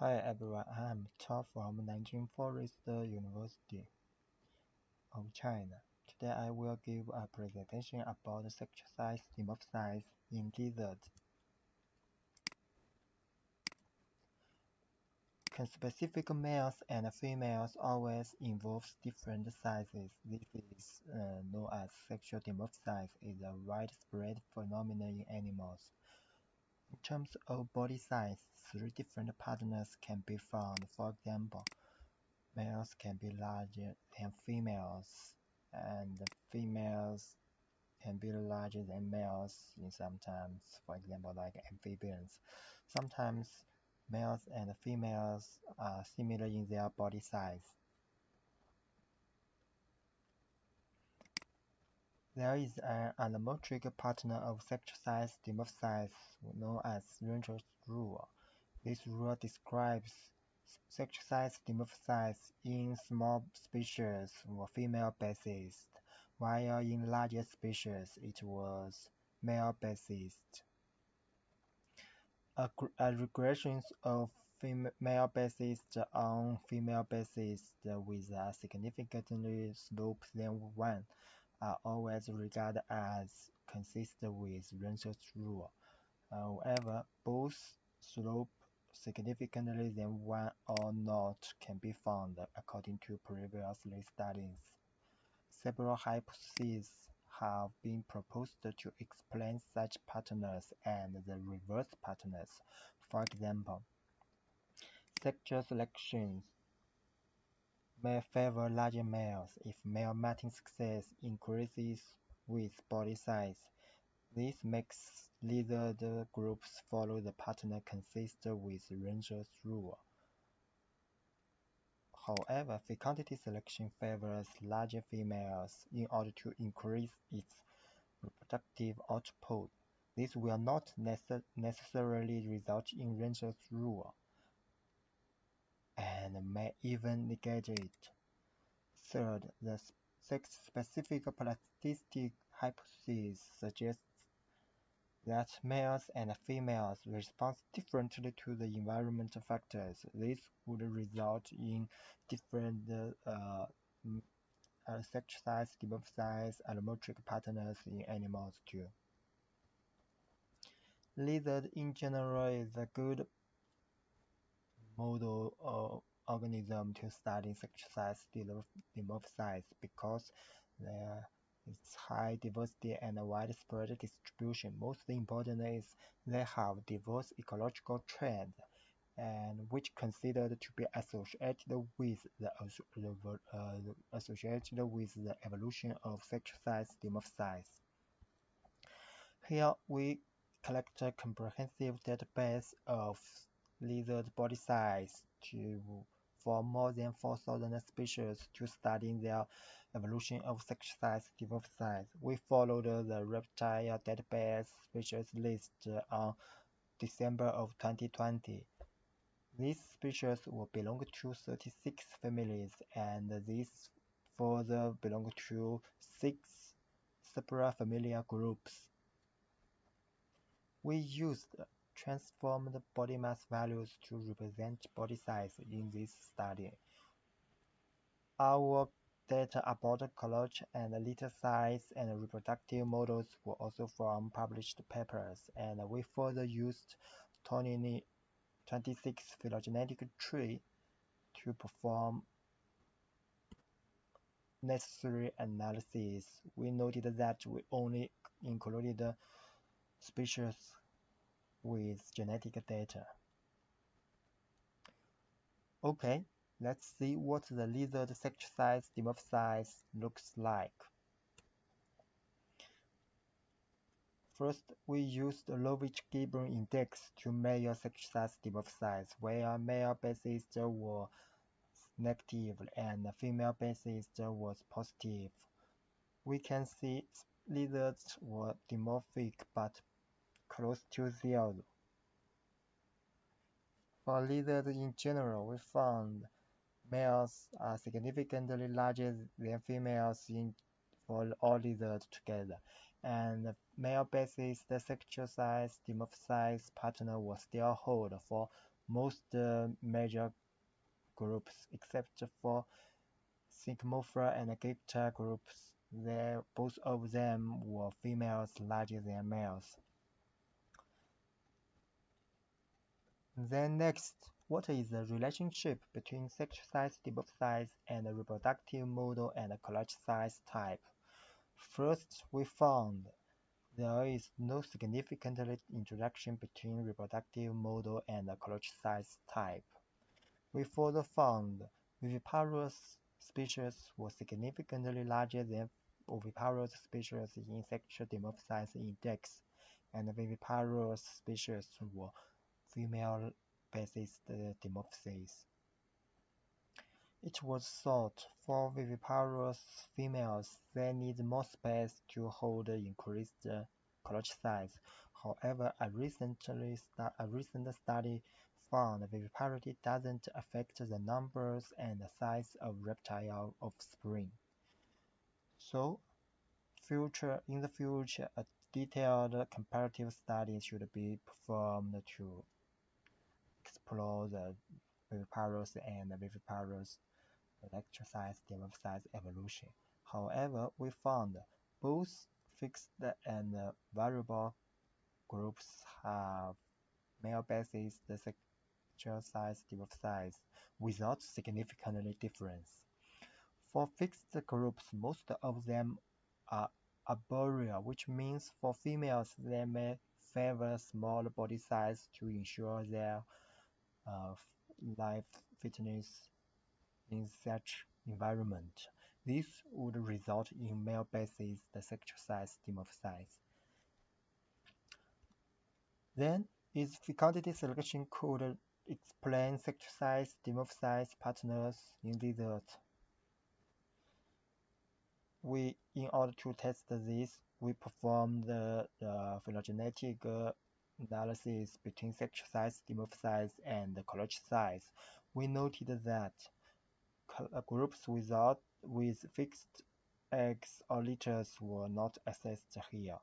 Hi everyone, I am Tao from Nanjing Forest University of China. Today I will give a presentation about sexual size dimorphism in lizards. Conspecific males and females always involve different sizes. This is uh, known as sexual dimorphism. It is a widespread phenomenon in animals. In terms of body size, three different partners can be found. For example, males can be larger than females, and females can be larger than males in sometimes, for example, like amphibians. Sometimes males and females are similar in their body size. There is an allometric partner of sexual size dimorphism known as Rensch rule. This rule describes sexual size dimorphism in small species were female basis, while in larger species it was male basis. A, a regression of male basis on female basis with a significantly slope than 1 are always regarded as consistent with Rensch's rule. However, both slope significantly than 1 or not can be found according to previous studies. Several hypotheses have been proposed to explain such patterns and the reverse patterns. For example, sexual selection may favor larger males if male mating success increases with body size. This makes lizard groups follow the pattern consistent with Rensch's rule. However, fecundity selection favors larger females in order to increase its reproductive output. This will not necess necessarily result in Rensch's rule and may even negate it. Third, the sex-specific plasticity hypothesis suggests that males and females respond differently to the environmental factors. This would result in different uh, uh, sex size, development size, and allometric patterns in animals too. Lizard in general is a good model of organism to study size dimorphism because there is high diversity and widespread distribution. Most important is they have diverse ecological trends and which considered to be associated with the uh, associated with the evolution of sexual size dimorphism. Here we collect a comprehensive database of lizard body size to for more than 4,000 species to study their evolution of sexual size dimorphism. We followed the reptile database species list on December of 2020. These species will belong to 36 families and these further belong to six separate suprafamiliar groups. We used transformed body mass values to represent body size in this study. Our data about color and litter size and reproductive models were also from published papers, and we further used 26 phylogenetic tree to perform necessary analysis. We noted that we only included species with genetic data. Okay, let's see what the lizard sexual size dimorphism looks like. First, we used the Lovich-Gibbon index to measure sexual size dimorphism, where male basis were negative and female basis was positive. We can see lizards were dimorphic but close to zero. For lizards in general, we found males are significantly larger than females in for all lizards together, and male-basis the sexual size dimorphized partner was still hold for most uh, major groups except for Scincomorpha and Gekkota groups, There both of them were females larger than males. Then next, what is the relationship between sexual size, dimorphism, and reproductive model and clutch size type? First, we found there is no significant interaction between reproductive model and clutch size type. We further found viviparous species were significantly larger than oviparous species in sexual dimorphism index, and viviparous species were female-basis dimorphisms. It was thought for viviparous females they need more space to hold increased clutch size. However, a recent study found viviparity doesn't affect the numbers and size of reptile offspring. So, future in the future, a detailed comparative study should be performed to explore the viviparous and viviparous size size evolution. However, we found both fixed and variable groups have male basis the size size without significant difference. For fixed groups, most of them are arboreal, which means for females they may favor small body size to ensure their life fitness in such environment. This would result in male basis the sexual size dimorphism. Then, is fecundity selection could explain sexual size dimorphized partners in lizards. We, in order to test this, we performed the, the phylogenetic uh, analysis between sexual size dimorphism and the clutch size. We noted that groups without with fixed eggs or litters were not assessed here.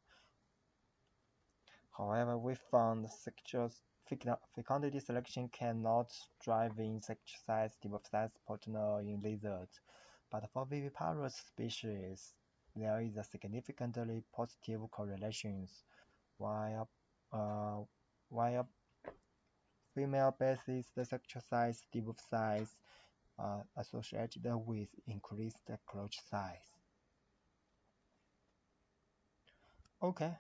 However, we found sexual fecundity selection cannot drive in insect size dimorphized partner in lizards, but for viviparous species, there is a significantly positive correlation, while, uh, while female basis the sexual size dimorphism uh, associated with increased clutch size. Okay,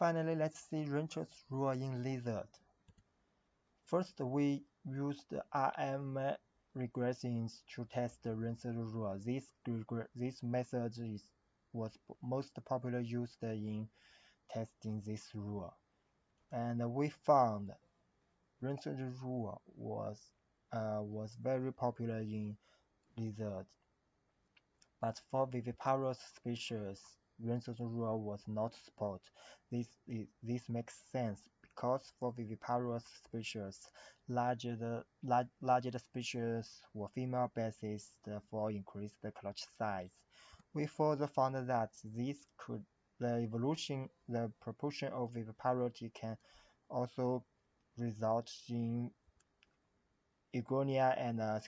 Finally, let's see Rensch's rule in lizard. First, we used RM regressions to test the Rensch's rule. This, this method is, was most popular used in testing this rule. And we found Rensch's rule was, uh, was very popular in lizards. But for viviparous species, Rensch's rule was not supported. This, is, this makes sense because for viviparous species, larger the, large, larger the species were female basis, therefore increased the clutch size. We further found that this could the evolution, the proportion of viviparity can also result in Iguania and uh.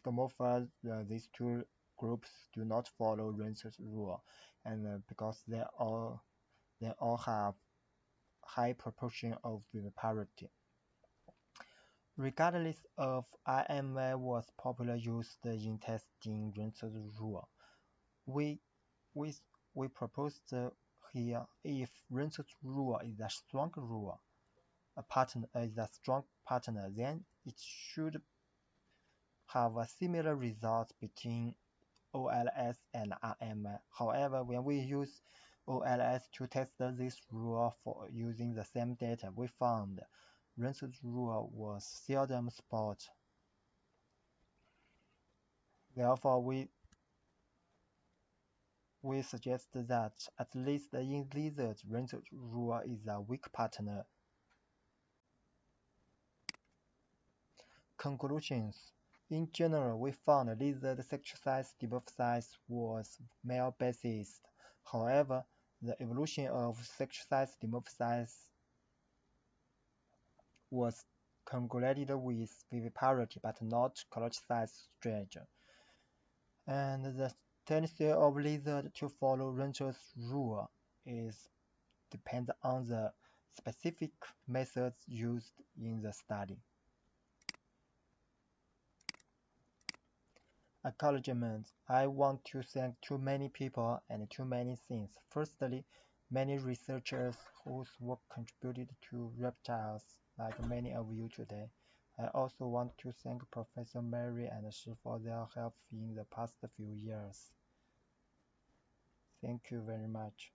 Uh, these two groups do not follow Rensch's rule and uh, because they all they all have high proportion of viviparity. Regardless of RMA was popular used in testing Rensch's rule, we we we proposed here if Rensch's rule is a strong rule, a partner is a strong partner, then it should have a similar result between OLS and RMA. However, when we use OLS to test this rule for using the same data, we found Rensch's rule was seldom spot. Therefore, we we suggest that at least in lizards, Rensch's rule is a weak partner. Conclusions in general, we found lizard sexual size dimorphism was male-basis, However, the evolution of sexualized dimorphisms was correlated with viviparity but not clutch size strain. And the tendency of lizards to follow Rensch's rule is depends on the specific methods used in the study. Acknowledgements. I want to thank too many people and too many things. Firstly, many researchers whose work contributed to reptiles, like many of you today. I also want to thank Professor Mary and Shi for their help in the past few years. Thank you very much.